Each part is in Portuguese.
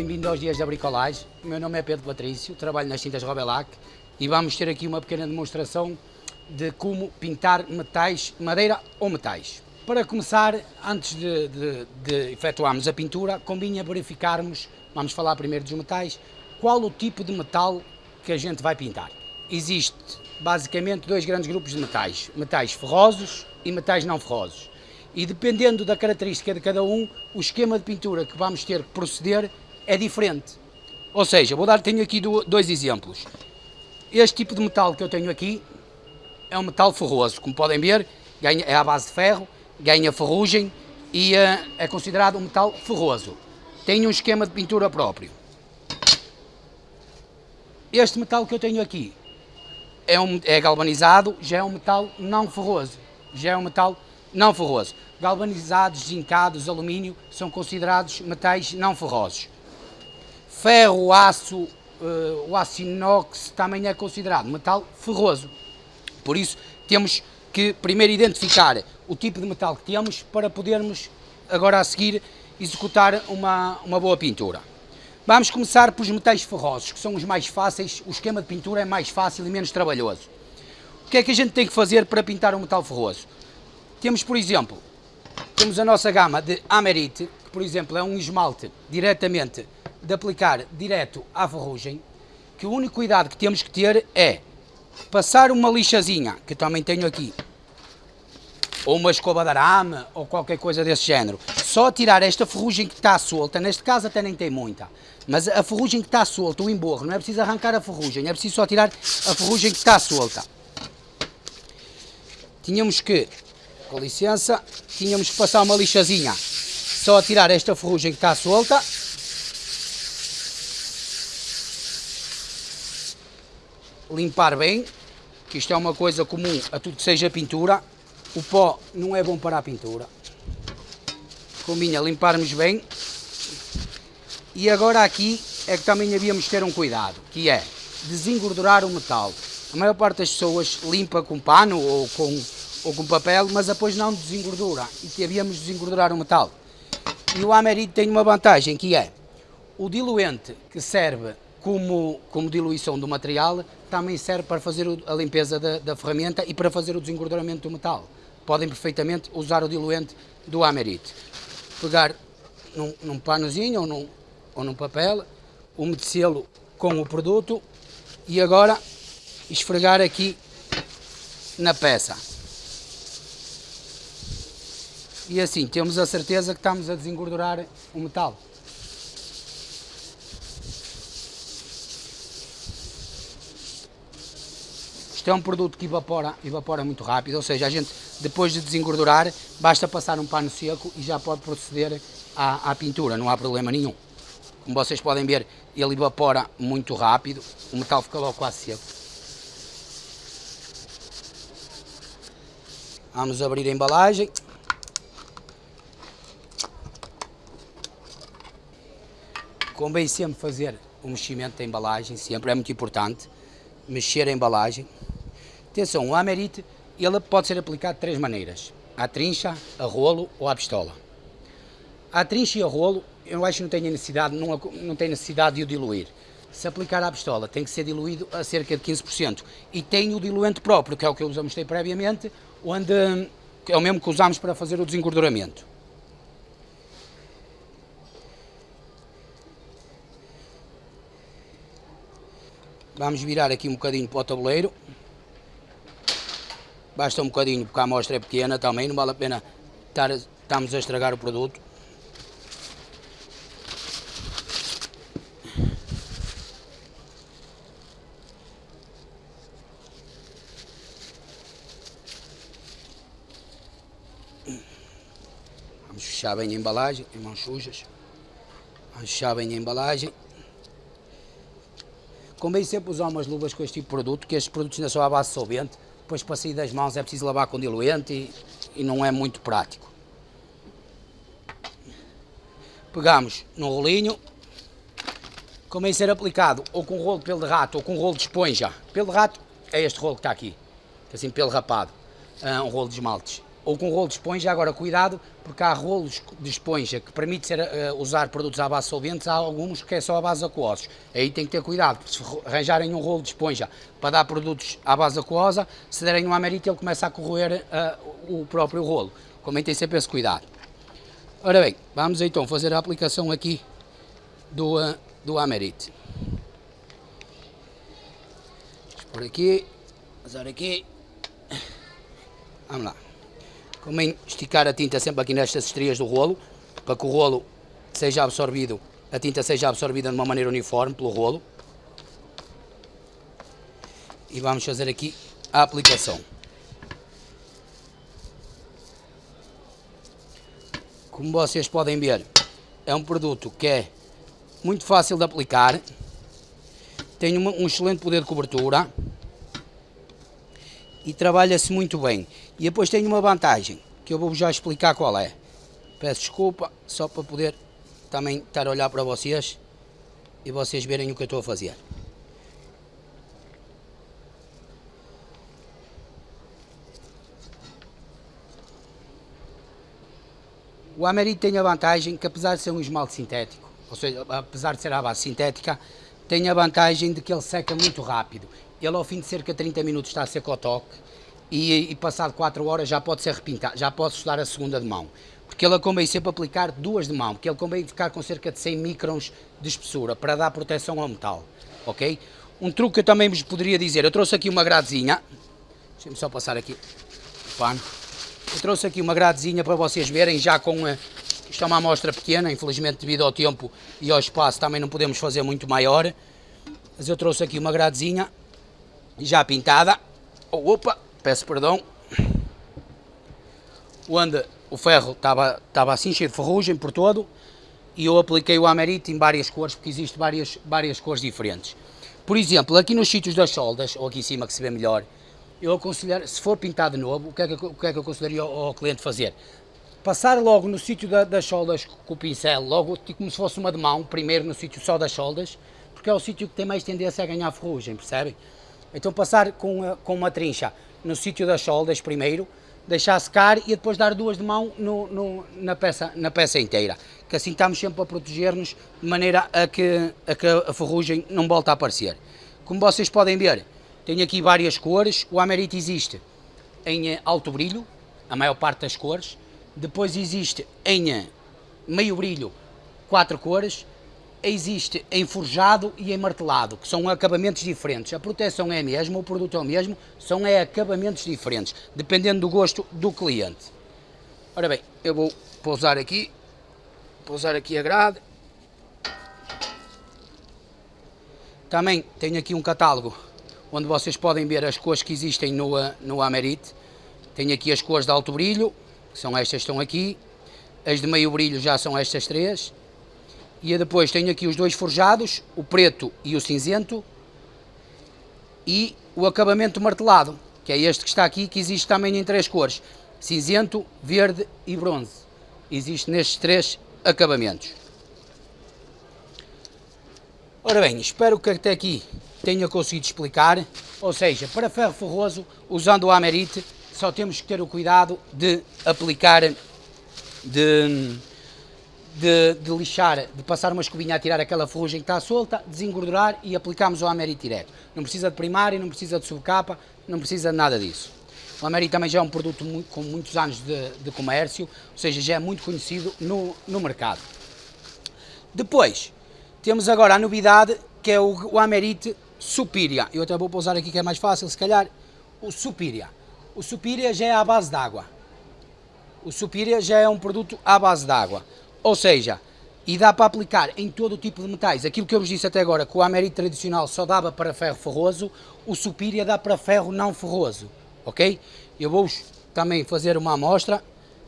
Bem-vindo aos Dias da Bricolagem. O meu nome é Pedro Patrício, trabalho nas tintas Robelac e vamos ter aqui uma pequena demonstração de como pintar metais, madeira ou metais. Para começar, antes de, de, de efetuarmos a pintura, convinha verificarmos, vamos falar primeiro dos metais, qual o tipo de metal que a gente vai pintar. Existe basicamente dois grandes grupos de metais, metais ferrosos e metais não ferrosos e dependendo da característica de cada um, o esquema de pintura que vamos ter que proceder é diferente. Ou seja, vou dar, tenho aqui dois exemplos. Este tipo de metal que eu tenho aqui é um metal ferroso, como podem ver, ganha, é à base de ferro, ganha ferrugem e uh, é considerado um metal ferroso. Tem um esquema de pintura próprio. Este metal que eu tenho aqui é, um, é galvanizado, já é um metal não ferroso, já é um metal não ferroso. Galvanizados, zincados, alumínio são considerados metais não ferrosos. Ferro, aço, uh, o aço inox também é considerado metal ferroso. Por isso temos que primeiro identificar o tipo de metal que temos para podermos agora a seguir executar uma, uma boa pintura. Vamos começar pelos metais ferrosos, que são os mais fáceis, o esquema de pintura é mais fácil e menos trabalhoso. O que é que a gente tem que fazer para pintar um metal ferroso? Temos, por exemplo, temos a nossa gama de Amerite, que por exemplo é um esmalte diretamente de aplicar direto à ferrugem, que o único cuidado que temos que ter é passar uma lixazinha, que também tenho aqui, ou uma escova de arame, ou qualquer coisa desse género. Só tirar esta ferrugem que está solta, neste caso até nem tem muita, mas a ferrugem que está solta, o emborro, não é preciso arrancar a ferrugem, é preciso só tirar a ferrugem que está solta. Tínhamos que com licença, tínhamos que passar uma lixazinha, só tirar esta ferrugem que está solta. Limpar bem, que isto é uma coisa comum a tudo que seja pintura. O pó não é bom para a pintura. Combina limparmos bem. E agora aqui é que também havíamos ter um cuidado, que é desengordurar o metal. A maior parte das pessoas limpa com pano ou com ou com papel, mas depois não desengordura e que havíamos de desengordurar o metal. E o amerito tem uma vantagem que é o diluente que serve como, como diluição do material também serve para fazer a limpeza da, da ferramenta e para fazer o desengorduramento do metal. Podem perfeitamente usar o diluente do amerite. Pegar num, num panozinho ou num, ou num papel, umedecê-lo com o produto e agora esfregar aqui na peça. e assim temos a certeza que estamos a desengordurar o metal. Isto é um produto que evapora, evapora muito rápido, ou seja, a gente depois de desengordurar basta passar um pano seco e já pode proceder à, à pintura, não há problema nenhum. Como vocês podem ver, ele evapora muito rápido, o metal fica logo quase seco. Vamos abrir a embalagem. Convém sempre fazer o meximento da embalagem, sempre é muito importante, mexer a embalagem. Atenção, o amerite ele pode ser aplicado de três maneiras, à trincha, a rolo ou à pistola. À trincha e a rolo, eu acho que não tem necessidade, não, não tem necessidade de o diluir. Se aplicar à pistola, tem que ser diluído a cerca de 15%. E tem o diluente próprio, que é o que eu mostrei previamente, onde é o mesmo que usamos para fazer o desengorduramento. Vamos virar aqui um bocadinho para o tabuleiro. Basta um bocadinho porque a amostra é pequena também, não vale a pena estar, estarmos a estragar o produto. Vamos fechar bem a embalagem, em mãos sujas. Vamos fechar bem a embalagem. Convém sempre usar umas luvas com este tipo de produto, que estes produtos ainda são à base de solvente, depois para sair das mãos é preciso lavar com diluente e, e não é muito prático. Pegamos no rolinho, convém ser aplicado ou com rolo de pelo de rato ou com rolo de esponja. Pelo de rato é este rolo que está aqui, assim pelo rapado, ah, um rolo de esmaltes. Ou com rolo de esponja. Agora, cuidado, porque há rolos de esponja que permite ser, uh, usar produtos à base de solventes, há alguns que é só à base de aquosos. Aí tem que ter cuidado, porque se arranjarem um rolo de esponja para dar produtos à base aquosa, se derem um amerite ele começa a corroer uh, o próprio rolo. Como tem sempre esse cuidado. Ora bem, vamos então fazer a aplicação aqui do, uh, do amerite. Por aqui, usar aqui. Vamos lá. Convém esticar a tinta sempre aqui nestas estrias do rolo, para que o rolo seja absorvido, a tinta seja absorvida de uma maneira uniforme pelo rolo. E vamos fazer aqui a aplicação. Como vocês podem ver, é um produto que é muito fácil de aplicar, tem um excelente poder de cobertura, e trabalha-se muito bem. E depois tem uma vantagem, que eu vou já explicar qual é. Peço desculpa, só para poder também estar a olhar para vocês e vocês verem o que eu estou a fazer. O Amerit tem a vantagem que apesar de ser um esmalte sintético, ou seja, apesar de ser à base sintética, tem a vantagem de que ele seca muito rápido ele ao fim de cerca de 30 minutos está a seco ao toque e, e passado 4 horas já pode ser repintado, já pode estudar a segunda de mão. Porque ele convém sempre aplicar duas de mão, porque ele convém ficar com cerca de 100 microns de espessura para dar proteção ao metal, ok? Um truque que eu também vos poderia dizer, eu trouxe aqui uma gradezinha, deixem-me só passar aqui o pano, eu trouxe aqui uma gradezinha para vocês verem já com, eh, isto é uma amostra pequena, infelizmente devido ao tempo e ao espaço também não podemos fazer muito maior, mas eu trouxe aqui uma gradezinha já pintada. Oh, opa, peço perdão. Onde o ferro estava, estava assim cheio de ferrugem por todo e eu apliquei o Amerite em várias cores, porque existem várias, várias cores diferentes. Por exemplo, aqui nos sítios das soldas, ou aqui em cima que se vê melhor, eu aconselho, se for pintado novo, o que é que, o que, é que eu aconselharia ao, ao, cliente fazer? Passar logo no sítio da, das soldas com o pincel, logo tipo como se fosse uma de mão, primeiro no sítio só das soldas, porque é o sítio que tem mais tendência a ganhar ferrugem, percebem? Então passar com, com uma trincha no sítio das soldas primeiro, deixar secar e depois dar duas de mão no, no, na, peça, na peça inteira. Que assim estamos sempre a proteger-nos de maneira a que, a que a ferrugem não volte a aparecer. Como vocês podem ver, tenho aqui várias cores. O Amerite existe em alto brilho, a maior parte das cores. Depois existe em meio brilho, quatro cores existe em forjado e em martelado, que são acabamentos diferentes. A proteção é a mesma, o produto é o mesmo, são é acabamentos diferentes, dependendo do gosto do cliente. Ora bem, eu vou pousar aqui, pousar aqui a grade. Também tenho aqui um catálogo onde vocês podem ver as cores que existem no, no Amerite. Tenho aqui as cores de alto brilho, que são estas que estão aqui. As de meio brilho já são estas três e depois tenho aqui os dois forjados, o preto e o cinzento. E o acabamento martelado, que é este que está aqui, que existe também em três cores. Cinzento, verde e bronze. Existe nestes três acabamentos. Ora bem, espero que até aqui tenha conseguido explicar. Ou seja, para ferro ferroso, usando o Amerite, só temos que ter o cuidado de aplicar de de, de, lixar, de passar uma escovinha a tirar aquela ferrugem que está solta, desengordurar e aplicamos o Ameri direto. Não precisa de primário, não precisa de subcapa, não precisa de nada disso. O Ameri também já é um produto muito, com muitos anos de, de, comércio, ou seja, já é muito conhecido no, no mercado. Depois, temos agora a novidade que é o, o Amerite Superior. Eu até vou pousar aqui que é mais fácil, se calhar, o Superior. O Superior já é à base d'água. O Superior já é um produto à base d'água. Ou seja, e dá para aplicar em todo o tipo de metais. Aquilo que eu vos disse até agora, que o Amerit tradicional só dava para ferro ferroso, o Superior dá para ferro não ferroso, ok? Eu vou também fazer uma amostra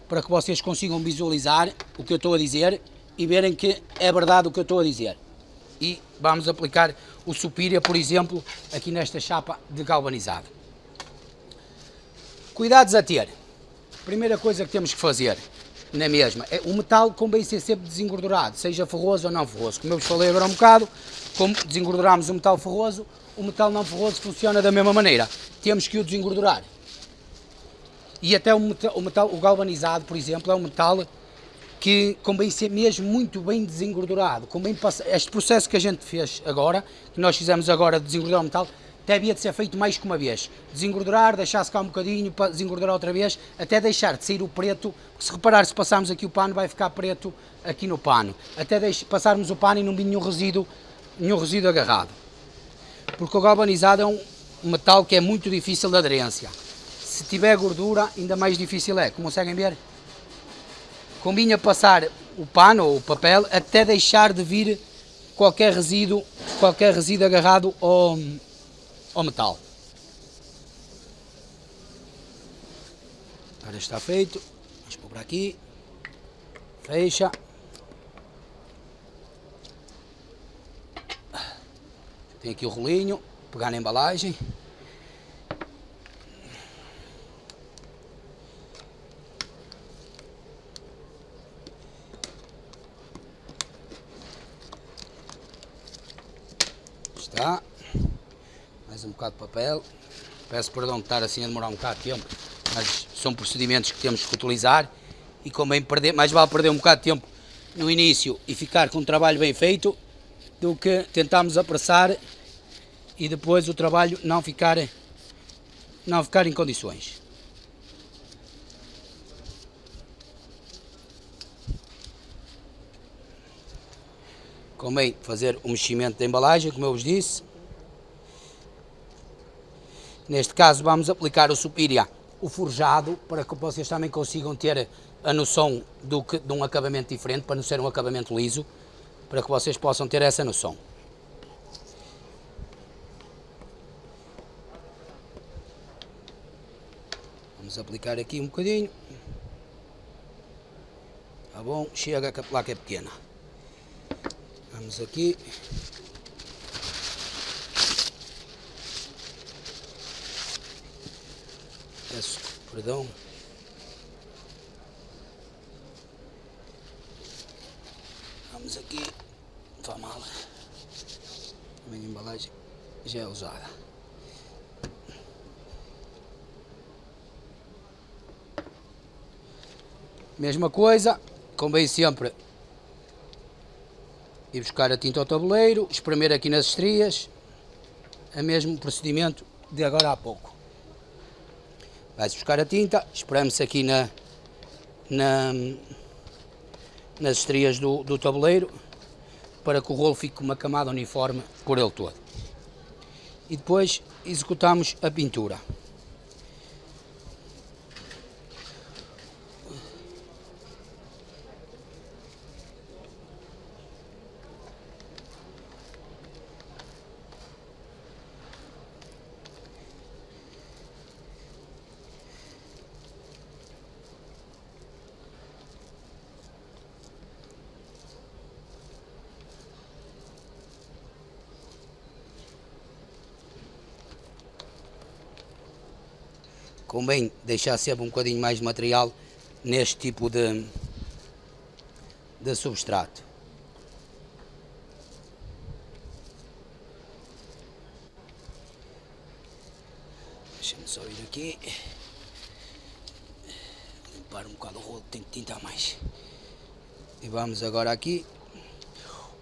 para que vocês consigam visualizar o que eu estou a dizer e verem que é verdade o que eu estou a dizer. E vamos aplicar o Superior, por exemplo, aqui nesta chapa de galvanizado. Cuidados a ter. Primeira coisa que temos que fazer, na mesma. É, o metal convém ser sempre desengordurado, seja ferroso ou não ferroso. Como eu vos falei agora um bocado, como desengorduramos o metal ferroso, o metal não ferroso funciona da mesma maneira. Temos que o desengordurar. E até o metal, o metal, o galvanizado, por exemplo, é um metal que convém ser mesmo muito bem desengordurado. Convém passar, este processo que a gente fez agora, que nós fizemos agora de desengordurar o metal, até havia de ser feito mais que uma vez. Desengordurar, deixar secar um bocadinho, desengordurar outra vez, até deixar de sair o preto. Se reparar, se passarmos aqui o pano, vai ficar preto aqui no pano. Até deixe, passarmos o pano e não vir nenhum resíduo, nenhum resíduo agarrado. Porque o galvanizado é um metal que é muito difícil de aderência. Se tiver gordura, ainda mais difícil é. Como conseguem ver? Combina passar o pano ou o papel até deixar de vir qualquer resíduo, qualquer resíduo agarrado ao, ao metal. Agora está feito. Vamos pôr aqui. Fecha. Tem aqui o rolinho, pegar na embalagem. Está. Mais um bocado de papel. Peço perdão de estar assim a demorar um bocado de tempo, mas são procedimentos que temos que utilizar e convém perder, mais vale perder um bocado de tempo no início e ficar com um trabalho bem feito do que tentarmos apressar e depois o trabalho não ficar, não ficar em condições. Convém fazer o meximento da embalagem, como eu vos disse. Neste caso vamos aplicar o Supiria, o forjado, para que vocês também consigam ter a noção do que, de um acabamento diferente, para não ser um acabamento liso, para que vocês possam ter essa noção. Vamos aplicar aqui um bocadinho. Tá bom? Chega que a placa é pequena. Vamos aqui. Perdão. Vamos aqui. Não mal. A minha embalagem já é usada. Mesma coisa, convém sempre ir buscar a tinta ao tabuleiro, espremer aqui nas estrias, é mesmo procedimento de agora há pouco. Vai-se buscar a tinta, espreme-se aqui na, na, nas estrias do, do tabuleiro, para que o rolo fique com uma camada uniforme por ele todo. E depois executamos a pintura. Convém deixar sempre um bocadinho mais de material neste tipo de, de substrato. Deixa-me só ir aqui. Limpar um bocado o rolo, tem que tintar mais. E vamos agora aqui.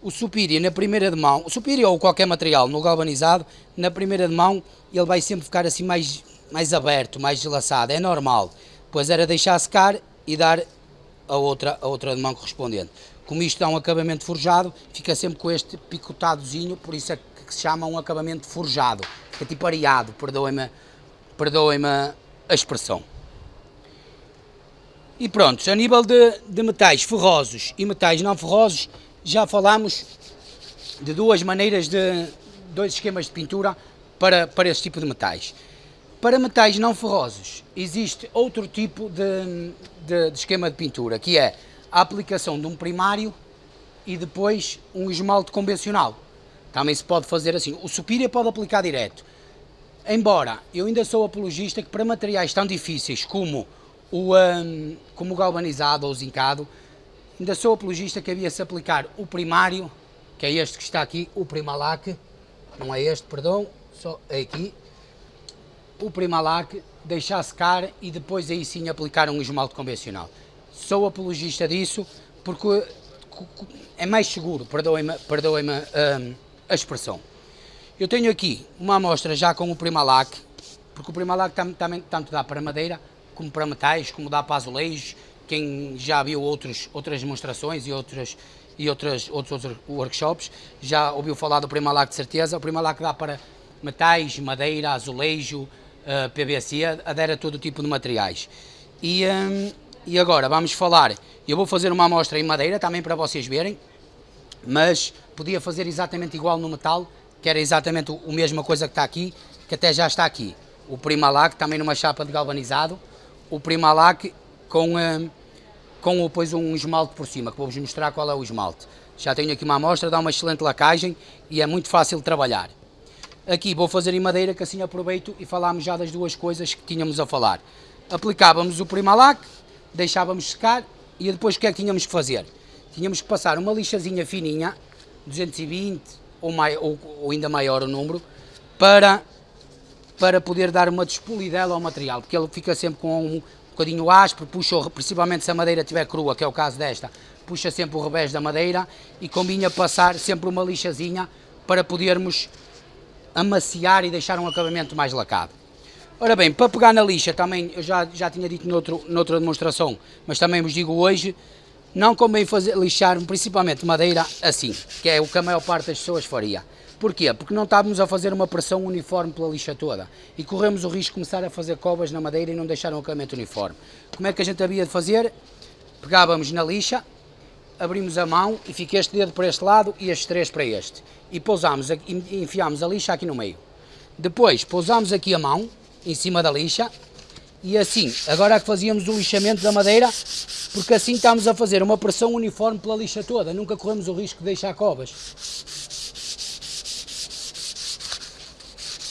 O supíria na primeira de mão, o supíria ou qualquer material no galvanizado, na primeira de mão ele vai sempre ficar assim mais mais aberto, mais deslaçado, é normal. Pois era deixar secar e dar a outra, a outra de mão correspondente. Como isto é um acabamento forjado, fica sempre com este picotadozinho, por isso é que se chama um acabamento forjado. Fica tipo areado, perdoem-me perdoem a expressão. E pronto, a nível de, de metais ferrosos e metais não ferrosos, já falámos de duas maneiras de, dois esquemas de pintura para, para esse tipo de metais. Para metais não ferrosos, existe outro tipo de, de, de, esquema de pintura, que é a aplicação de um primário e depois um esmalte convencional. Também se pode fazer assim. O supíria pode aplicar direto. Embora eu ainda sou apologista que para materiais tão difíceis como o, um, como o galvanizado ou o zincado, ainda sou apologista que havia-se aplicar o primário, que é este que está aqui, o primalac, não é este, perdão, só é aqui, o Primalac, deixar secar e depois aí sim aplicar um esmalte convencional. Sou apologista disso porque é mais seguro, perdoem-me perdoem hum, a expressão. Eu tenho aqui uma amostra já com o Primalac, porque o Primalac também tanto dá para madeira, como para metais, como dá para azulejos, quem já viu outros, outras demonstrações e, outras, e outras, outros, outros workshops, já ouviu falar do Primalac de certeza, o Primalac dá para metais, madeira, azulejo, PVC, adere a todo tipo de materiais. E, um, e agora vamos falar, eu vou fazer uma amostra em madeira também para vocês verem, mas podia fazer exatamente igual no metal, que era exatamente a mesma coisa que está aqui, que até já está aqui. O Primalac também numa chapa de galvanizado, o Primalac com, um, com depois um esmalte por cima, que vou-vos mostrar qual é o esmalte. Já tenho aqui uma amostra, dá uma excelente lacagem e é muito fácil de trabalhar. Aqui vou fazer em madeira, que assim aproveito e falámos já das duas coisas que tínhamos a falar. Aplicávamos o Primalac, deixávamos secar e depois o que é que tínhamos que fazer? Tínhamos que passar uma lixazinha fininha, 220 ou, mai, ou, ou ainda maior o número, para, para poder dar uma despolidela ao material, porque ele fica sempre com um bocadinho áspero, puxa, principalmente se a madeira estiver crua, que é o caso desta, puxa sempre o revés da madeira e combina passar sempre uma lixazinha para podermos amaciar e deixar um acabamento mais lacado. Ora bem, para pegar na lixa também, eu já, já tinha dito noutro, noutra demonstração, mas também vos digo hoje, não convém fazer, lixar principalmente madeira assim, que é o que a maior parte das pessoas faria. Porquê? Porque não estávamos a fazer uma pressão uniforme pela lixa toda e corremos o risco de começar a fazer covas na madeira e não deixar um acabamento uniforme. Como é que a gente havia de fazer? Pegávamos na lixa, abrimos a mão e fica este dedo para este lado e estes três para este. E pousámos, enfiámos a lixa aqui no meio. Depois pousámos aqui a mão, em cima da lixa, e assim, agora é que fazíamos o lixamento da madeira, porque assim estamos a fazer uma pressão uniforme pela lixa toda, nunca corremos o risco de deixar covas.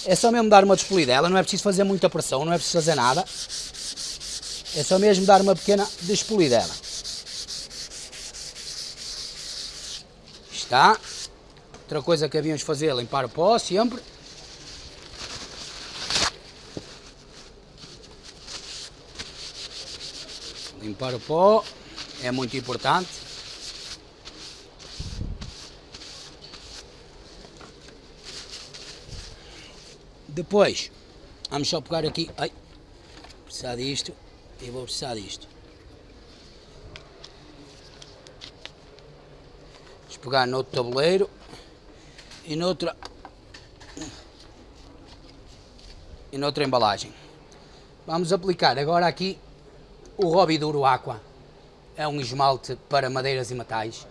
É só mesmo dar uma despolidela, não é preciso fazer muita pressão, não é preciso fazer nada. É só mesmo dar uma pequena despolidela. Está. Outra coisa que havíamos de fazer é limpar o pó sempre. Limpar o pó é muito importante. Depois, vamos só pegar aqui, ai, precisar disto, e vou precisar disto. Pegar no outro tabuleiro e noutra, e noutra embalagem. Vamos aplicar agora aqui o Robi Duro Aqua. É um esmalte para madeiras e metais,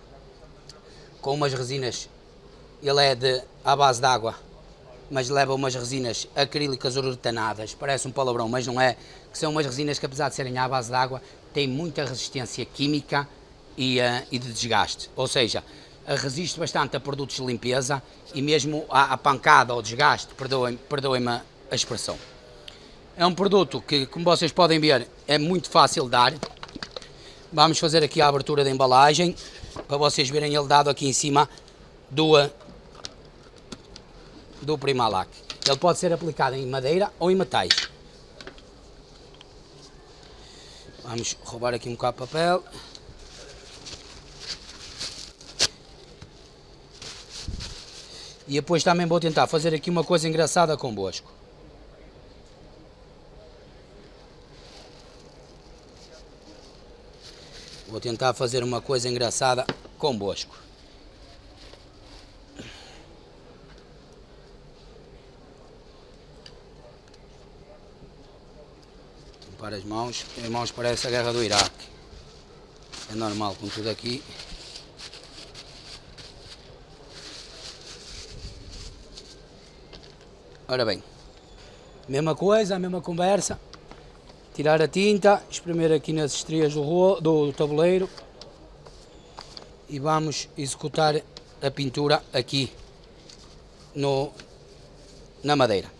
com umas resinas, ele é de, à base de água mas leva umas resinas acrílicas uretanadas, parece um palavrão, mas não é, que são umas resinas que apesar de serem à base de água, têm muita resistência química e, uh, e de desgaste, ou seja, resiste bastante a produtos de limpeza e mesmo à, pancada ou desgaste, perdoem-me perdoem a expressão. É um produto que, como vocês podem ver, é muito fácil de dar. Vamos fazer aqui a abertura da embalagem, para vocês verem ele dado aqui em cima do, do Primalac. Ele pode ser aplicado em madeira ou em metais. Vamos roubar aqui um bocado de papel. E depois também vou tentar fazer aqui uma coisa engraçada convosco. Vou tentar fazer uma coisa engraçada convosco. Limpar as mãos, as mãos parece a guerra do Iraque. É normal com tudo aqui. Ora bem, mesma coisa, a mesma conversa. Tirar a tinta, espremer aqui nas estrias do, do tabuleiro e vamos executar a pintura aqui no, na madeira.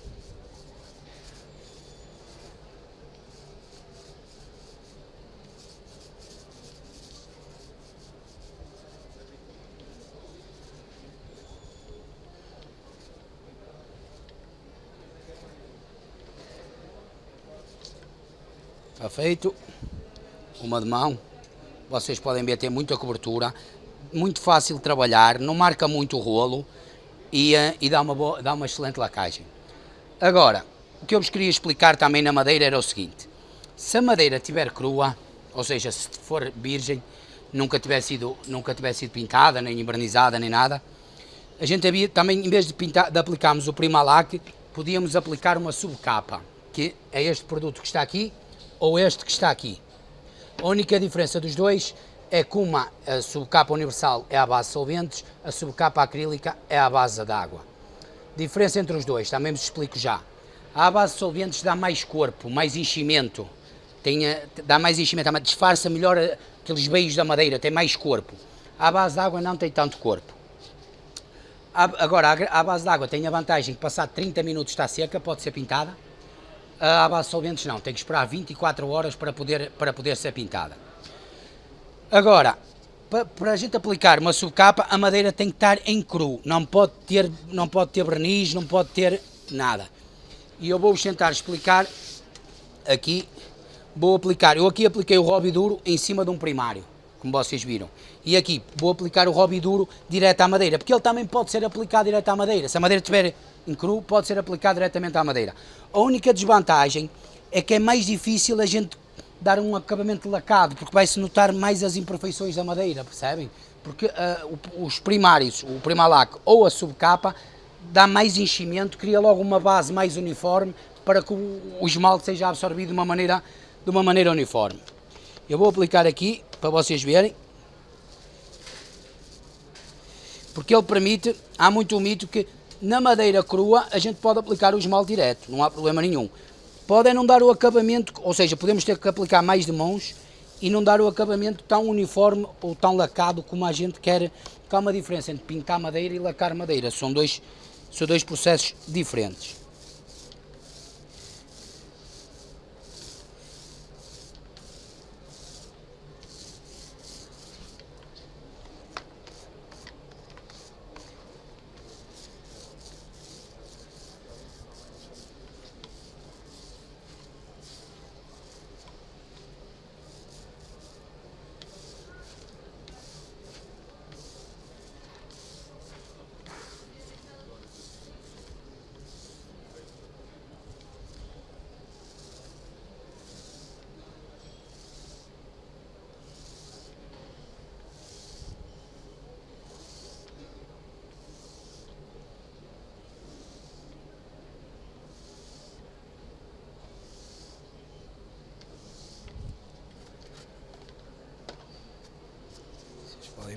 Está feito. Uma de mão. Vocês podem ver, tem muita cobertura. Muito fácil de trabalhar, não marca muito o rolo e, eh, e dá, uma boa, dá uma excelente lacagem. Agora, o que eu vos queria explicar também na madeira era o seguinte. Se a madeira estiver crua, ou seja, se for virgem, nunca tiver sido, nunca tiver sido pintada, nem invernizada, nem nada, a gente havia, também, em vez de, pintar, de aplicarmos o Primalac, podíamos aplicar uma subcapa, que é este produto que está aqui, ou este que está aqui. A única diferença dos dois é que uma a subcapa universal é à base de solventes, a subcapa acrílica é à base de água. Diferença entre os dois, também vos explico já. A base de solventes dá mais corpo, mais enchimento, tem, dá mais enchimento, disfarça melhor aqueles veios da madeira, tem mais corpo. A base de água não tem tanto corpo. Agora, a base de água tem a vantagem que passar 30 minutos está seca, pode ser pintada. A base de solventes não, tem que esperar 24 horas para poder, para poder ser pintada. Agora, para, para a gente aplicar uma subcapa, a madeira tem que estar em cru, não pode ter, não pode ter verniz, não pode ter nada. E eu vou-vos tentar explicar aqui, vou aplicar, eu aqui apliquei o Robi Duro em cima de um primário, como vocês viram. E aqui vou aplicar o Robi Duro direto à madeira, porque ele também pode ser aplicado direto à madeira. Se a madeira estiver em cru, pode ser aplicado diretamente à madeira. A única desvantagem é que é mais difícil a gente dar um acabamento lacado, porque vai-se notar mais as imperfeições da madeira, percebem? Porque uh, os primários, o primalac ou a subcapa, dá mais enchimento, cria logo uma base mais uniforme para que o, esmalte seja absorvido de uma maneira, de uma maneira uniforme. Eu vou aplicar aqui, para vocês verem, porque ele permite, há muito um mito que na madeira crua a gente pode aplicar o esmalte direto, não há problema nenhum. Pode é não dar o acabamento, ou seja, podemos ter que aplicar mais de mãos e não dar o acabamento tão uniforme ou tão lacado como a gente quer, porque há uma diferença entre pintar madeira e lacar madeira, são dois, são dois processos diferentes.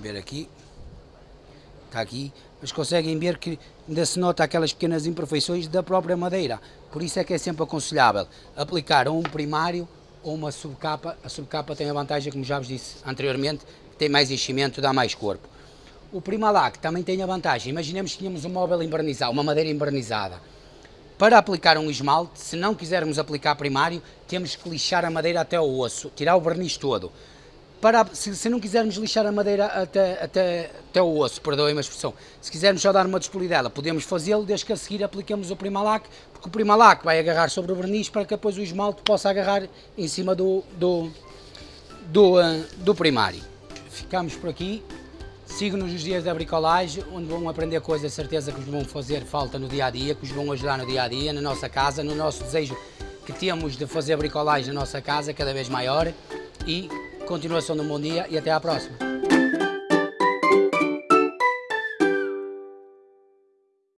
Ver aqui, está aqui, mas conseguem ver que ainda se nota aquelas pequenas imperfeições da própria madeira. Por isso é que é sempre aconselhável aplicar um primário ou uma subcapa. A subcapa tem a vantagem, como já vos disse anteriormente, tem mais enchimento, dá mais corpo. O Primalac também tem a vantagem, imaginemos que tínhamos um móvel invernizado, uma madeira invernizada. Para aplicar um esmalte, se não quisermos aplicar primário, temos que lixar a madeira até o osso, tirar o verniz todo para, se, se, não quisermos lixar a madeira até, até, até o osso, perdoem a expressão, se quisermos só dar uma despolidela, podemos fazê-lo desde que a seguir apliquemos o Primalac, porque o Primalac vai agarrar sobre o verniz para que depois o esmalte possa agarrar em cima do, do, do, uh, do primário. Ficamos por aqui, sigam-nos nos dias da bricolagem, onde vão aprender coisas, certeza que vos vão fazer falta no dia a dia, que vos vão ajudar no dia a dia, na nossa casa, no nosso desejo que temos de fazer bricolagem na nossa casa cada vez maior e continuação um bom dia e até à próxima.